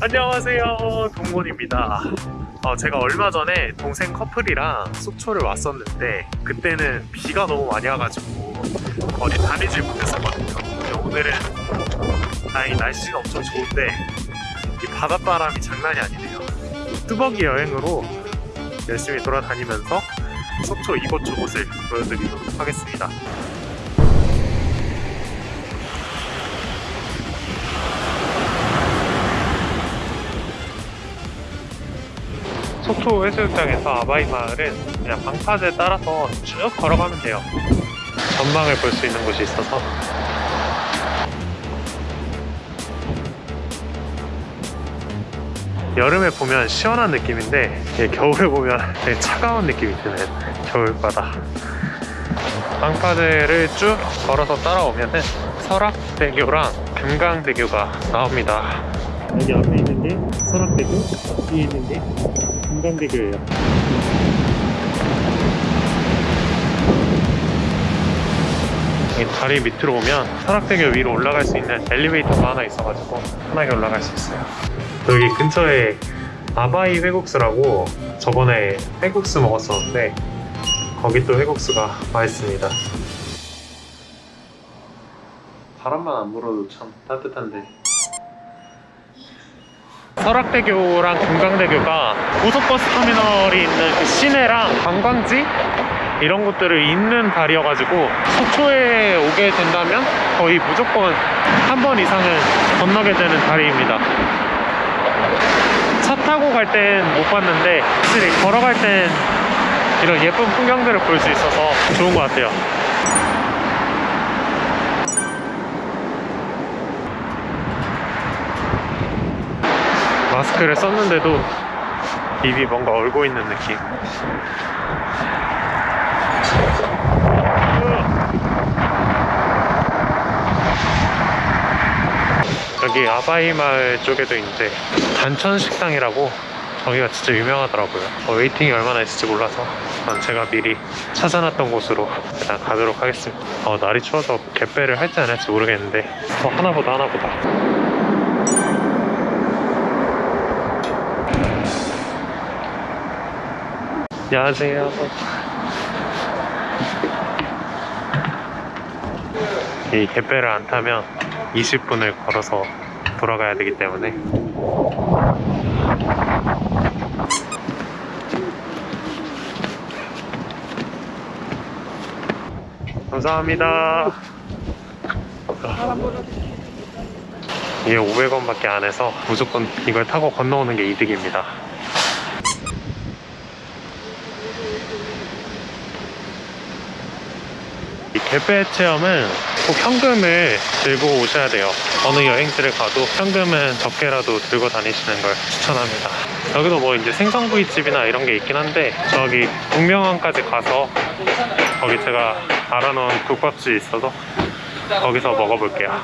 안녕하세요. 동곤입니다. 어, 제가 얼마 전에 동생 커플이랑 속초를 왔었는데 그때는 비가 너무 많이 와가지고 어디 다니질 못했었거든요. 근데 오늘은 다행히 날씨가 엄청 좋은데 이 바닷바람이 장난이 아니네요. 뚜벅이 여행으로 열심히 돌아다니면서 속초 이곳저곳을 보여드리도록 하겠습니다 속초 해수욕장에서 아바이 마을은 그냥 방파제 따라서 쭉 걸어가면 돼요. 전망을 볼 수 있는 곳이 있어서. 여름에 보면 시원한 느낌인데 예, 겨울에 보면 되게 차가운 느낌이 드는 겨울바다. 방파제를 쭉 걸어서 따라오면 은 설악대교랑 금강대교가 나옵니다. 여기 앞에 있는 게 설악대교 뒤에 있는 게 금강대교예요. 이 다리 밑으로 오면 설악대교 위로 올라갈 수 있는 엘리베이터가 하나 있어가지고 편하게 올라갈 수 있어요. 여기 근처에 아바이 회국수라고 저번에 회국수 먹었었는데 거기 또 회국수가 맛있습니다. 바람만 안 불어도 참 따뜻한데 설악대교랑 금강대교가 고속버스 터미널이 있는 그 시내랑 관광지 이런 곳들을 잇는 다리여가지고 속초에 오게 된다면 거의 무조건 한 번 이상은 건너게 되는 다리입니다. 차 타고 갈 땐 못 봤는데 확실히 걸어갈 땐 이런 예쁜 풍경들을 볼 수 있어서 좋은 것 같아요. 마스크를 썼는데도 입이 뭔가 얼고 있는 느낌. 여기 아바이 마을 쪽에도 있는데 단천 식당이라고 저기가 진짜 유명하더라고요. 어, 웨이팅이 얼마나 있을지 몰라서 난 제가 미리 찾아놨던 곳으로 일단 가도록 하겠습니다. 어, 날이 추워서 갯배를 할지 안 할지 모르겠는데 어, 하나보다 하나보다 안녕하세요. 이 갯배를 안 타면 20분을 걸어서 돌아가야 되기 때문에 감사합니다. 이게 500원밖에 안 해서 무조건 이걸 타고 건너오는 게 이득입니다. 이 개배 체험은 꼭 현금을 들고 오셔야 돼요. 어느 여행지를 가도 현금은 적게라도 들고 다니시는 걸 추천합니다. 여기도 뭐 이제 생선구이집이나 이런 게 있긴 한데 저기 북명항까지 가서 거기 제가 알아놓은 국밥집이 있어서 거기서 먹어볼게요.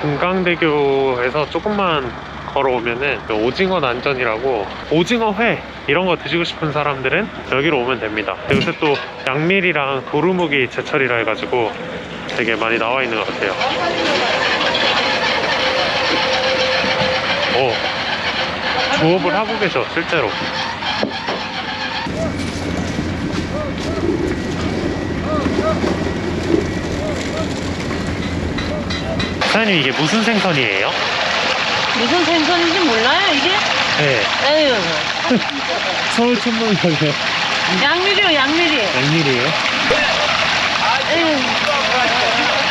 금강대교에서 조금만 걸어오면은 그 오징어 난전이라고 오징어 회 이런 거 드시고 싶은 사람들은 여기로 오면 됩니다. 요새 또 양밀이랑 도루묵이 제철이라 해가지고 되게 많이 나와 있는 것 같아요. 오, 조업을 하고 계셔 실제로. 사장님 이게 무슨 생선이에요? 무슨 생선인지 몰라요 이게? 네, 에휴 서울 천문역이요. 양미리요 양미리 양밀이에요? 에휴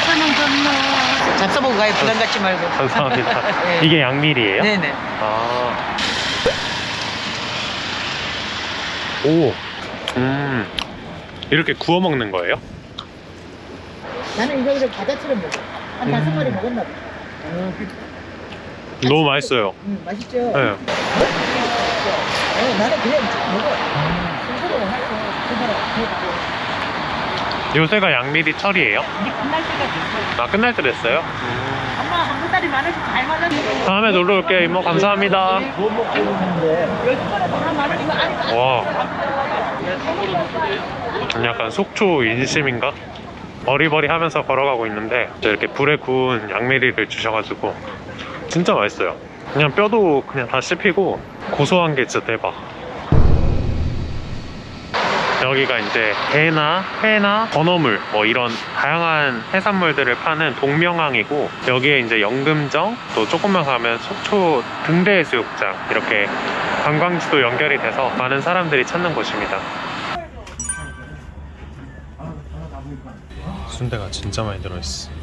천원 건너 잡숴보고 가요 부담 갖지 말고 감사합니다. 네. 이게 양밀이에요? 네네 아. 오. 음. 이렇게 구워 먹는 거예요? 나는 이거 그냥 과자처럼 먹어. 한 음. 다섯 마리 먹었나 봐. 너무 맛있어요. 음, 맛있죠? 네. 어, 나는 그냥 먹어. 먹고. 요새가 양밀이 철이에요? 이제 끝날 때가 됐어. 아, 끝날 때 됐어요? 엄마 한 달이 많아서 잘 맞았어. 다음에 놀러 올게요, 이모. 감사합니다. 뭐 먹고 있는데. 와. 약간 속초 인심인가? 어리버리 하면서 걸어가고 있는데 이렇게 불에 구운 양미리를 주셔가지고 진짜 맛있어요. 그냥 뼈도 그냥 다 씹히고 고소한 게 진짜 대박. 여기가 이제 게나 회나 건어물 뭐 이런 다양한 해산물들을 파는 동명항이고 여기에 이제 연금정 또 조금만 가면 속초 등대해수욕장 이렇게 관광지도 연결이 돼서 많은 사람들이 찾는 곳입니다. 순대가 진짜 많이 들어있어.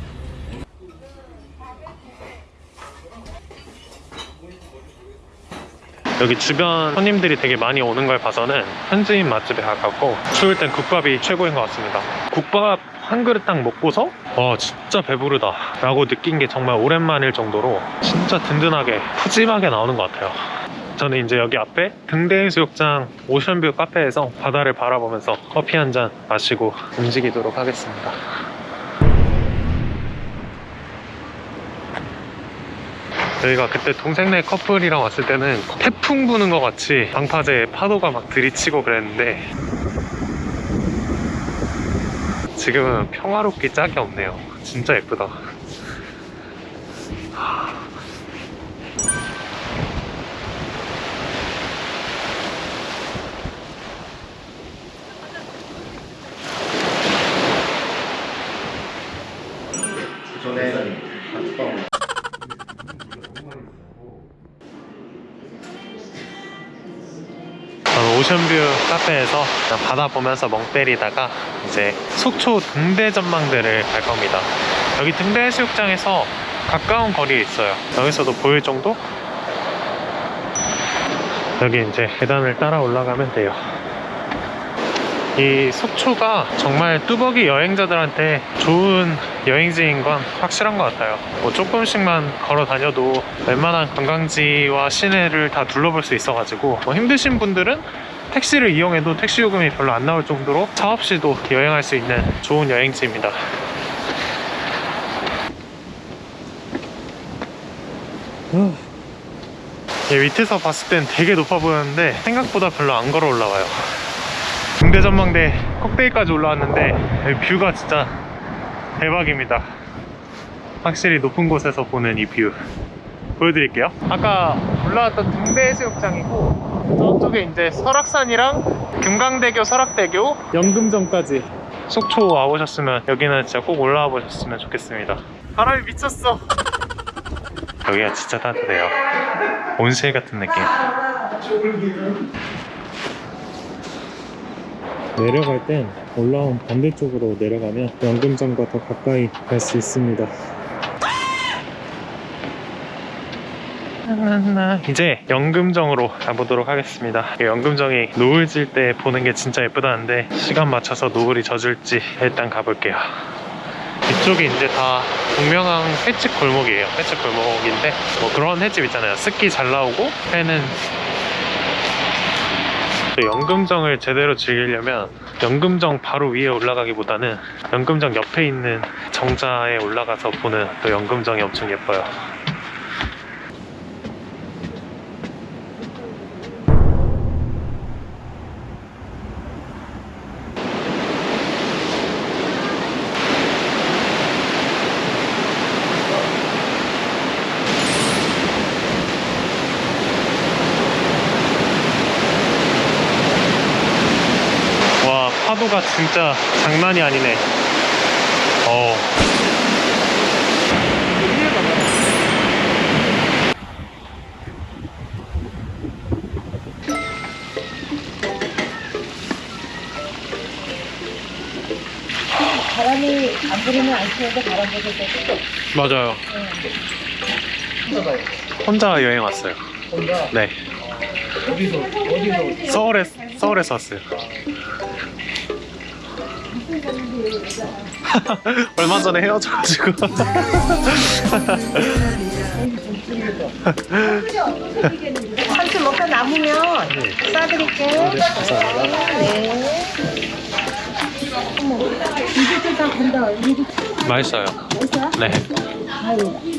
여기 주변 손님들이 되게 많이 오는 걸 봐서는 현지인 맛집에 가깝고 추울 땐 국밥이 최고인 것 같습니다. 국밥 한 그릇 딱 먹고서 와 진짜 배부르다 라고 느낀 게 정말 오랜만일 정도로 진짜 든든하게 푸짐하게 나오는 것 같아요. 저는 이제 여기 앞에 등대해수욕장 오션뷰 카페에서 바다를 바라보면서 커피 한 잔 마시고 움직이도록 하겠습니다 저희가 그때 동생네 커플이랑 왔을 때는 태풍 부는 것 같이 방파제에 파도가 막 들이치고 그랬는데 지금은 평화롭기 짝이 없네요. 진짜 예쁘다 오션뷰 카페에서 바다 보면서 멍 때리다가 이제 속초 등대 전망대를 갈 겁니다. 여기 등대 해수욕장에서 가까운 거리에 있어요. 여기서도 보일 정도? 여기 이제 계단을 따라 올라가면 돼요. 이 속초가 정말 뚜벅이 여행자들한테 좋은 여행지인 건 확실한 것 같아요. 뭐 조금씩만 걸어 다녀도 웬만한 관광지와 시내를 다 둘러볼 수 있어 가지고 뭐 힘드신 분들은 택시를 이용해도 택시 요금이 별로 안 나올 정도로 차 없이도 여행할 수 있는 좋은 여행지입니다. 얘 밑에서 봤을 땐 되게 높아 보였는데 생각보다 별로 안 걸어 올라와요. 등대전망대 꼭대기까지 올라왔는데 여기 뷰가 진짜 대박입니다 확실히 높은 곳에서 보는 이 뷰 보여드릴게요 아까 올라왔던 등대 해수욕장이고 저쪽에 이제 설악산이랑 금강대교 설악대교. 연금정까지. 속초 와보셨으면 여기는 진짜 꼭 올라와 보셨으면 좋겠습니다. 바람이 미쳤어. 여기가 진짜 따뜻해요. 온실 같은 느낌. 내려갈 땐 올라온 반대쪽으로 내려가면 연금정과 더 가까이 갈 수 있습니다. 이제 연금정으로 가보도록 하겠습니다. 이 연금정이 노을 질 때 보는 게 진짜 예쁘다는데 시간 맞춰서 노을이 져줄지 일단 가볼게요. 이쪽이 이제 다 동명항 횟집 골목이에요. 횟집 골목인데 뭐 그런 횟집 있잖아요. 스키 잘 나오고 회는 또 연금정을 제대로 즐기려면 연금정 바로 위에 올라가기보다는 연금정 옆에 있는 정자에 올라가서 보는 또 연금정이 엄청 예뻐요. 와 파도가 진짜 장난이 아니네. 어 바람이 안 불으면 안 치는데 바람 불을 때도 맞아요. 혼자 여행 왔어요. 혼자? 네. 어디서 어디서? 서울에 서울에서 왔어요 얼마 전에 헤어져가지고 한줄 먹다 남으면 싸드릴게요. 네. 어머, 이제 다. 이게 맛있어요 맛있어요? 네 아유.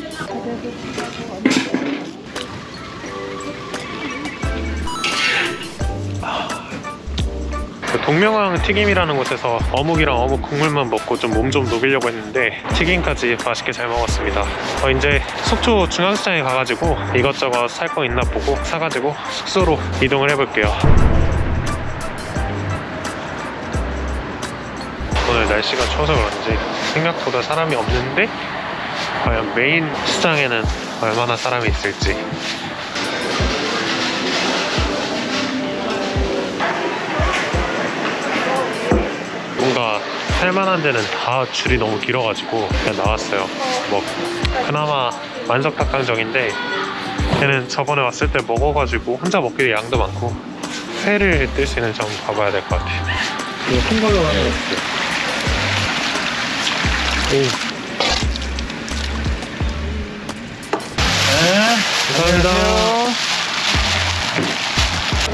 그 동명항 튀김이라는 곳에서 어묵이랑 어묵 국물만 먹고 좀몸좀 녹이려고 했는데 튀김까지 맛있게 잘 먹었습니다. 어, 이제 속초 중앙시장에 가가지고 이것저것 살 거 있나 보고 사가지고 숙소로 이동을 해볼게요. 오늘 날씨가 추워서 그런지 생각보다 사람이 없는데 과연 메인 시장에는 얼마나 사람이 있을지 뭔가 살만한 데는 다 줄이 너무 길어가지고 그냥 나왔어요. 뭐 그나마 만석 닭강정인데 걔는 저번에 왔을 때 먹어가지고 혼자 먹기에 양도 많고 회를 뜰 수 있는 점 가봐야 될 것 같아요. 이거 큰 걸로 하나. 오. 네. 감사합니다.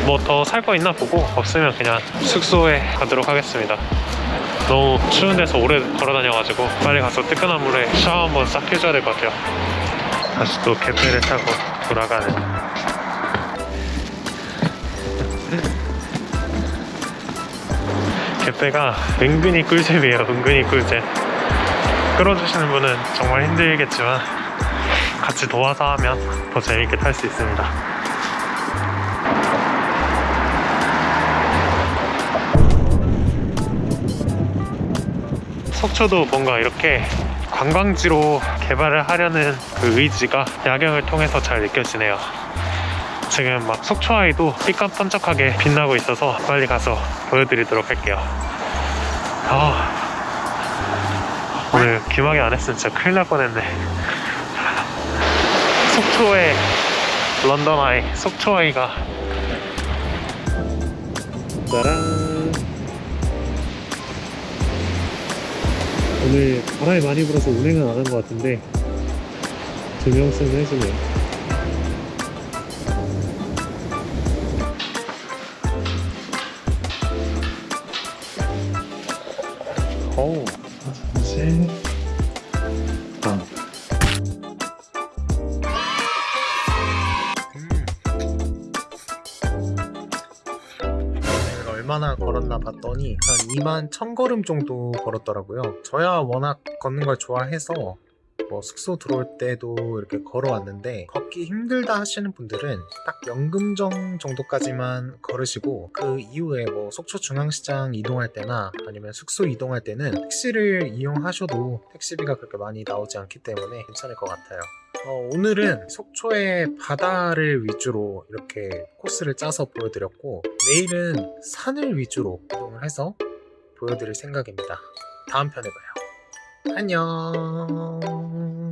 뭐 더 살 거 있나 보고 없으면 그냥 숙소에 가도록 하겠습니다 너무 추운 데서 오래 걸어 다녀가지고 빨리 가서 뜨끈한 물에 샤워 한번 싹 해줘야 될 것 같아요. 다시 또 개폐를 타고 돌아가는. 개폐가 은근히 꿀잼이에요 은근히 꿀잼. 끌어주시는 분은 정말 힘들겠지만 같이 도와서 하면 더 재밌게 탈 수 있습니다 속초도 뭔가 이렇게 관광지로 개발을 하려는 그 의지가 야경을 통해서 잘 느껴지네요. 지금 막 속초아이도 삐까뻔쩍하게 빛나고 있어서 빨리 가서 보여드리도록 할게요. 아, 오늘 귀마개 안 했으면 진짜 큰일 날 뻔했네. 속초의 런던 아이, 속초 아이가 짜란. 오늘 바람이 많이 불어서 운행은 안 한 것 같은데 조명승은 해주네요 한 2만 1000걸음 정도 걸었더라고요. 저야 워낙 걷는 걸 좋아해서 뭐 숙소 들어올 때도 이렇게 걸어왔는데 걷기 힘들다 하시는 분들은 딱 연금정 정도까지만 걸으시고 그 이후에 뭐 속초 중앙시장 이동할 때나 아니면 숙소 이동할 때는 택시를 이용하셔도 택시비가 그렇게 많이 나오지 않기 때문에 괜찮을 것 같아요. 어, 오늘은 속초의 바다를 위주로 이렇게 코스를 짜서 보여드렸고 내일은 산을 위주로 이동을 해서 보여드릴 생각입니다. 다음 편에 봐요. 안녕.